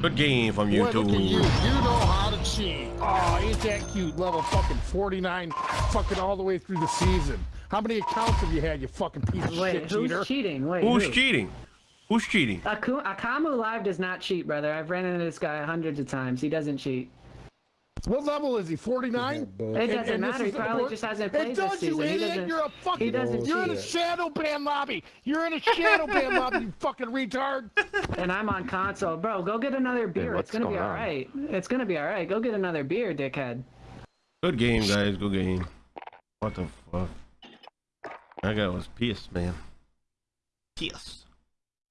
Good game from Boy, look at you. YouTube. You know how to cheat. Oh, ain't that cute? Level fucking 49, fucking all the way through the season. How many accounts have you had, you fucking piece of Wait, shit who's cheater? cheating? Wait, Who's who? cheating? Who's cheating? Akamu Live does not cheat, brother. I've ran into this guy hundreds of times. He doesn't cheat. What level is he? 49? It doesn't and this matter. He probably wor- just hasn't It played does, this you season. idiot. You're a fucking. he doesn't You're in a shadow ban lobby. You're in a shadow ban lobby, you fucking retard. And I'm on console, bro. Go get another beer. what's it's gonna be going all on? It's gonna be all right. Go get another beer, dickhead. Good game, guys. Good game. What the fuck? That guy was pissed, man. Pissed.